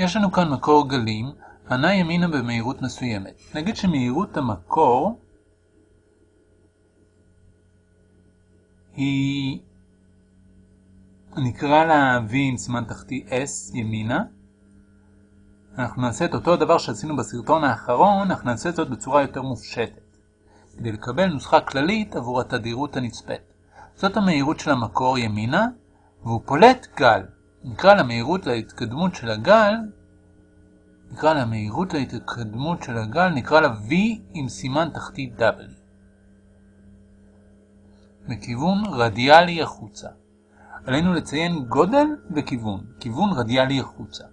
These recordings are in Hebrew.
יש לנו כאן מקור גלים, הנע ימינה במהירות מסוימת. נגיד שמהירות המקור היא... נקרא לה V עם סימן תחתי S ימינה. אנחנו נעשה את אותו הדבר שעשינו בסרטון האחרון, אנחנו נעשה זאת בצורה יותר מופשטת. כדי לקבל נוסחה כללית עבור התדירות הנצפית. זאת המהירות של המקור ימינה, והוא פולט גל. נקרא למהירות להתקדמות של הגל, נקרא למהירות להתקדמות של הגל, נקרא לה V עם סימן תחתי W. בכיוון רדיאלי החוצה. עלינו לציין גודל וכיוון, כיוון רדיאלי החוצה.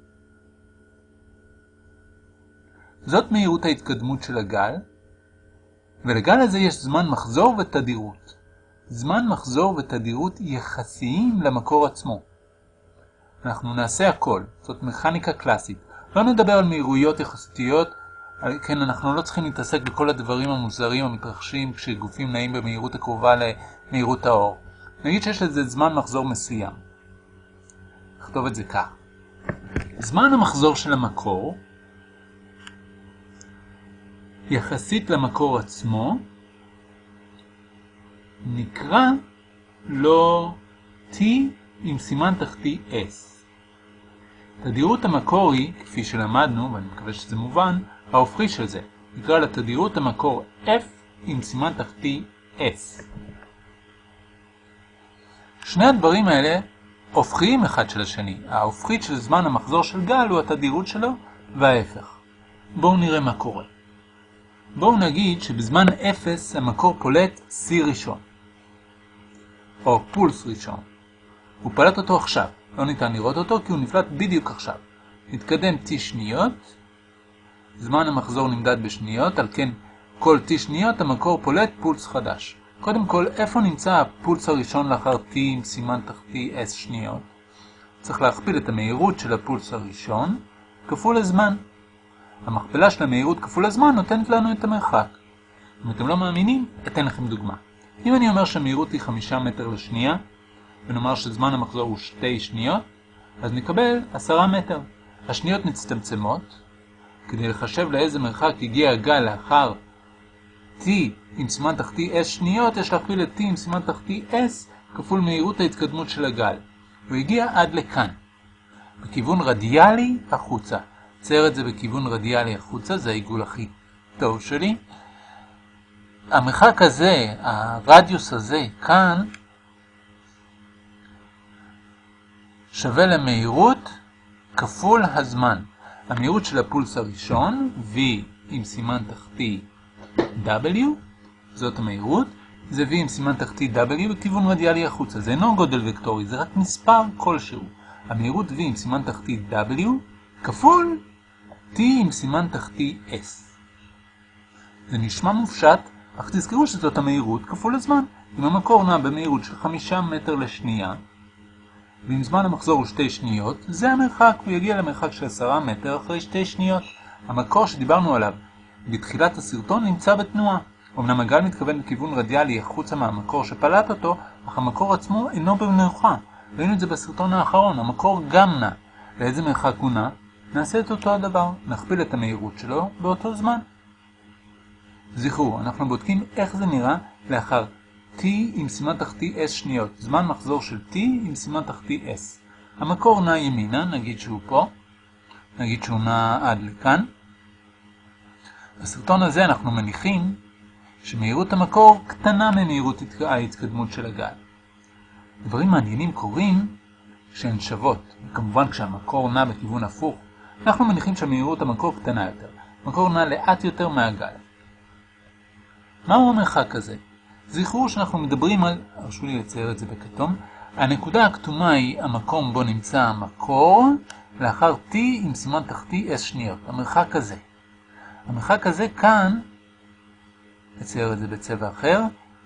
זאת מהירות ההתקדמות של הגל, ולגל הזה יש זמן מחזור ותדירות. זמן מחזור ותדירות יחסיים למקור עצמו. אנחנו נעשה הכל, זאת מכניקה קלאסית. לא נדבר על מהירויות יחסותיות, כן, אנחנו לא צריכים להתעסק בכל הדברים המוזרים המתרחשים כשגופים נעים במהירות הקרובה למהירות האור. נגיד שיש לזה זמן מחזור מסוים. נכתוב את זה כך. זמן המחזור של המקור יחסית למקור עצמו נקרא לו T עם סימן תחתי S. תדירות המקור היא, כפי שלמדנו, ואני מקווה שזה מובן, ההופכי של זה. נקרא לתדירות המקור F עם סימן תחתי S. שני הדברים האלה הופכיים אחד של השני. ההופכית של זמן המחזור של גל הוא התדירות שלו, וההפך. בואו נראה מה קורה. בואו נגיד שבזמן 0 המקור פולט C ראשון, או פולס ראשון. הוא פלט אותו עכשיו, לא ניתן לראות אותו כי הוא נפלט בדיוק עכשיו. נתקדם T שניות, זמן המחזור נמדד בשניות, על כן כל T שניות המקור פולט פולס חדש. קודם כל, איפה נמצא הפולס הראשון לאחר T עם סימן תחתי S שניות? צריך להכפיל את המהירות של הפולס הראשון כפול הזמן. המכפלה של המהירות כפול הזמן נותנת לנו את המרחק. אם אתם לא מאמינים, אתן לכם דוגמה. אם אני אומר שהמהירות היא 5 מטר לשנייה, ונאמר שזמן המחזור הוא 2 שניות, אז נקבל 10 מטר. השניות מצטמצמות. כדי לחשב לאיזה מרחק הגיע הגל לאחר t עם סימן תחתי s שניות, יש להכפיל את t עם סימן תחתי s כפול מהירות ההתקדמות של הגל. הוא הגיע עד לכאן. בכיוון רדיאלי החוצה. צייר את זה בכיוון רדיאלי החוצה, זה העיגול הכי טוב שלי. המרחק הזה, הרדיוס הזה, כאן, שווה למהירות כפול הזמן. המהירות של הפולס הראשון, V עם סימן תחתי W, זאת המהירות, זה V עם סימן תחתי W בכיוון רדיאלי החוצה. זה אינו גודל וקטורי, זה רק מספר כלשהו. המהירות V עם סימן תחתי W כפול T עם סימן תחתי S. זה נשמע מופשט, אך תזכרו שזאת המהירות כפול הזמן. אם המקור נע במהירות של 5 מטר לשנייה, ואם זמן המחזור הוא 2 שניות, זה המרחק, הוא יגיע למרחק של 10 מטר אחרי 2 שניות. המקור שדיברנו עליו בתחילת הסרטון נמצא בתנועה. אמנם הגל מתכוון בכיוון רדיאלי החוצה מהמקור שפלט אותו, אך המקור עצמו אינו במנוחה. ראינו את זה בסרטון האחרון, המקור גם נע. לאיזה מרחק הוא נע? נעשה את אותו הדבר, נכפיל את המהירות שלו באותו זמן. זכרו, אנחנו בודקים איך זה נראה לאחר t עם סימן תחתי s שניות, זמן מחזור של t עם סימן תחתי s. המקור נע ימינה, נגיד שהוא פה, נגיד שהוא נע עד לכאן. בסרטון הזה אנחנו מניחים שמהירות המקור קטנה ממהירות ההתקדמות של הגל. דברים מעניינים קורים כשהן שוות, וכמובן כשהמקור נע בכיוון הפוך, אנחנו מניחים שמהירות המקור קטנה יותר. המקור נע לאט יותר מהגל. מהו המרחק הזה? זכרו שאנחנו מדברים על, הרשו לי לצייר את זה בכתום, הנקודה הכתומה היא המקום בו נמצא המקור, לאחר t עם סימן תחתי s שניות, המרחק הזה. המרחק הזה כאן, נצייר את זה בצבע אחר,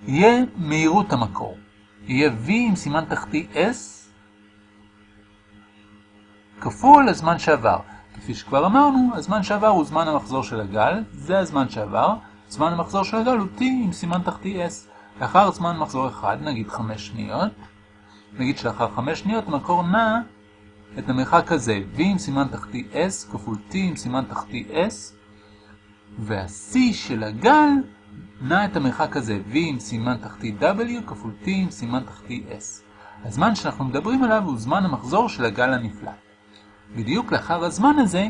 יהיה מהירות המקור. יהיה v עם סימן תחתי s כפול הזמן שעבר. כפי שכבר אמרנו, הזמן שעבר הוא זמן המחזור של הגל, זה הזמן שעבר, זמן המחזור של הגל הוא t עם סימן תחתי s. לאחר זמן מחזור אחד, נגיד 5 שניות, נגיד שלאחר 5 שניות המקור נע את המרחק הזה v עם סימן תחתי s כפול t עם סימן תחתי s, וה-c של הגל נע את המרחק הזה v עם סימן תחתי w כפול t עם סימן תחתי s. הזמן שאנחנו מדברים עליו הוא זמן המחזור של הגל הנפלא. בדיוק לאחר הזמן הזה,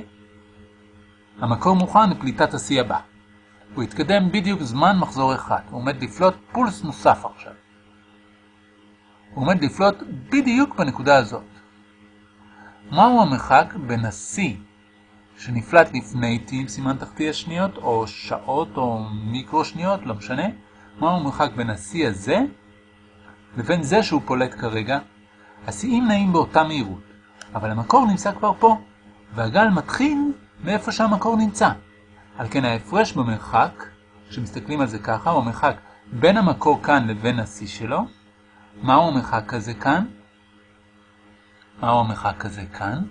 המקור מוכן לפליטת השיא הבא. הוא יתקדם בדיוק זמן מחזור אחד, הוא עומד לפלוט פולס נוסף עכשיו. הוא עומד לפלוט בדיוק בנקודה הזאת. מהו המרחק בין השיא שנפלט לפני t עם סימן תחתי השניות, או שעות או מיקרו שניות, לא משנה, מהו המרחק בין השיא הזה לבין זה שהוא פולט כרגע? השיאים נעים באותה מהירות, אבל המקור נמצא כבר פה, והגל מתחיל מאיפה שהמקור נמצא. על כן ההפרש במרחק, כשמסתכלים על זה ככה, הוא המרחק בין המקור כאן לבין השיא שלו. מהו המרחק הזה כאן? מהו המרחק הזה כאן?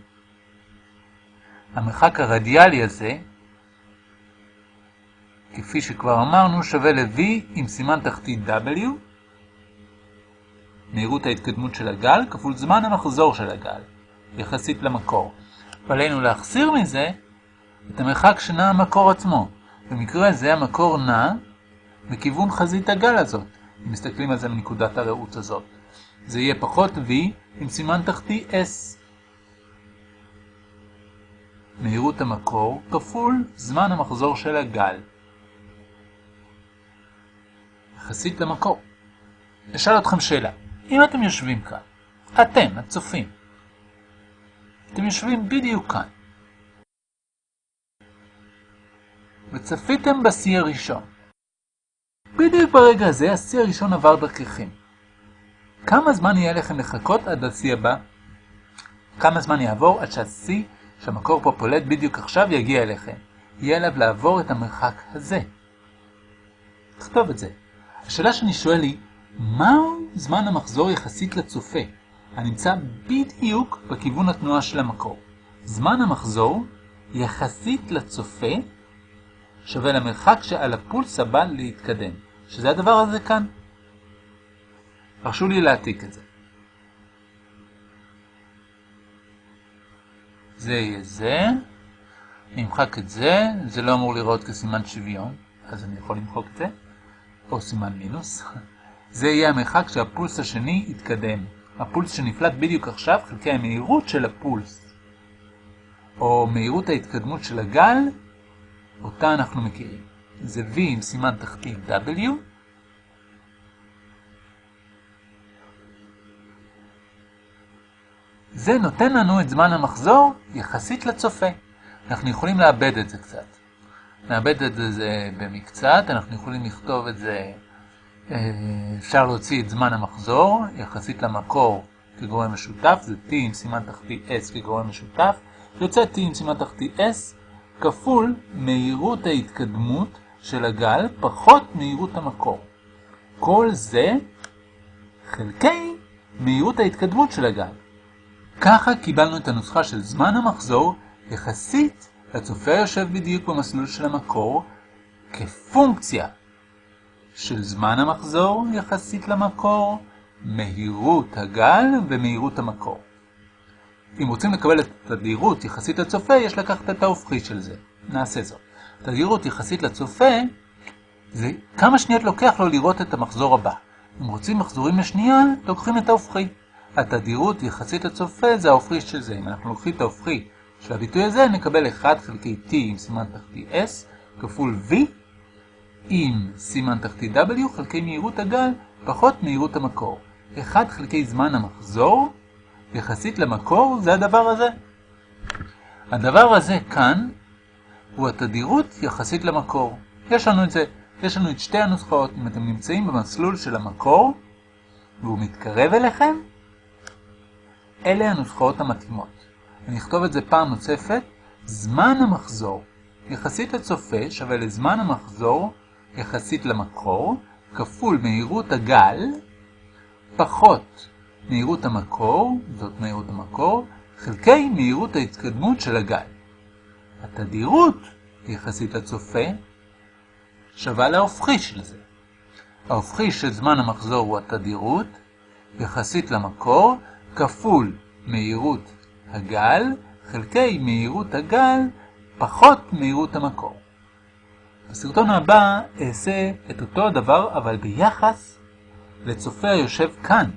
המרחק הרדיאלי הזה, כפי שכבר אמרנו, שווה ל-v עם סימן תחתי w, מהירות ההתקדמות של הגל, כפול זמן המחזור של הגל, יחסית למקור. ועלינו להחסיר מזה את המרחק שנע המקור עצמו. במקרה זה המקור נע בכיוון חזית הגל הזאת, אם מסתכלים על זה מנקודת הראות הזאת. זה יהיה פחות v עם סימן תחתי s. מהירות המקור כפול זמן המחזור של הגל. יחסית למקור. אשאל אתכם שאלה, אם אתם יושבים כאן, אתם, הצופים, אתם יושבים בדיוק כאן, וצפיתם בשיא הראשון. בדיוק ברגע הזה השיא הראשון עבר דרככם. כמה זמן יהיה לכם לחכות עד השיא הבא? כמה זמן יעבור עד שהשיא שהמקור פה פולט בדיוק עכשיו יגיע אליכם? יהיה עליו לעבור את המרחק הזה. תכתוב את זה. השאלה שאני שואל היא, מהו זמן המחזור יחסית לצופה, הנמצא בדיוק בכיוון התנועה של המקור? זמן המחזור יחסית לצופה שווה למרחק שעל הפולס הבא להתקדם, שזה הדבר הזה כאן. הרשו לי להעתיק את זה. זה יהיה זה, אני אמחק את זה, זה לא אמור לראות כסימן שוויון, אז אני יכול למחוק את זה, או סימן מינוס. זה יהיה המרחק שהפולס השני יתקדם. הפולס שנפלט בדיוק עכשיו חלקי המהירות של הפולס, או מהירות ההתקדמות של הגל, אותה אנחנו מכירים. זה V עם סימן תחתית W. זה נותן לנו את זמן המחזור יחסית לצופה. אנחנו יכולים לאבד את זה קצת. נאבד את זה במקצת, אנחנו יכולים לכתוב את זה, אה, אפשר להוציא את זמן המחזור יחסית למקור כגורם משותף, זה T עם סימן תחתי S כגורם משותף, יוצא T עם סימן תחתי S כפול מהירות ההתקדמות של הגל פחות מהירות המקור. כל זה חלקי מהירות ההתקדמות של הגל. ככה קיבלנו את הנוסחה של זמן המחזור יחסית לצופה יושב בדיוק במסלול של המקור כפונקציה של זמן המחזור יחסית למקור, מהירות הגל ומהירות המקור. אם רוצים לקבל את התדירות יחסית לצופה, יש לקחת את ההופכי של זה. נעשה זאת. תדירות יחסית לצופה, זה כמה שניות לוקח לו לראות את המחזור הבא. אם רוצים מחזורים לשנייה, לוקחים את ההופכי. התדירות יחסית לצופה זה ההופכי של זה. אם אנחנו לוקחים את ההופכי של הביטוי הזה, נקבל 1 חלקי t עם סימן תחתי s כפול v עם סימן תחתי w חלקי מהירות הגל פחות מהירות המקור. 1 חלקי זמן המחזור יחסית למקור זה הדבר הזה. הדבר הזה כאן הוא התדירות יחסית למקור. יש לנו את זה, יש לנו את שתי הנוסחאות. אם אתם נמצאים במסלול של המקור והוא מתקרב אליכם, אלה הנוסחאות המתאימות. אני אכתוב את זה פעם נוספת, זמן המחזור יחסית לצופה שווה לזמן המחזור יחסית למקור, כפול מהירות הגל, פחות מהירות המקור, זאת מהירות המקור, חלקי מהירות ההתקדמות של הגל. התדירות יחסית לצופה שווה להופכי של זה. ההופכי של זמן המחזור הוא התדירות, יחסית למקור, כפול מהירות הגל חלקי מהירות הגל פחות מהירות המקור. בסרטון הבא אעשה את אותו הדבר אבל ביחס לצופה היושב כאן.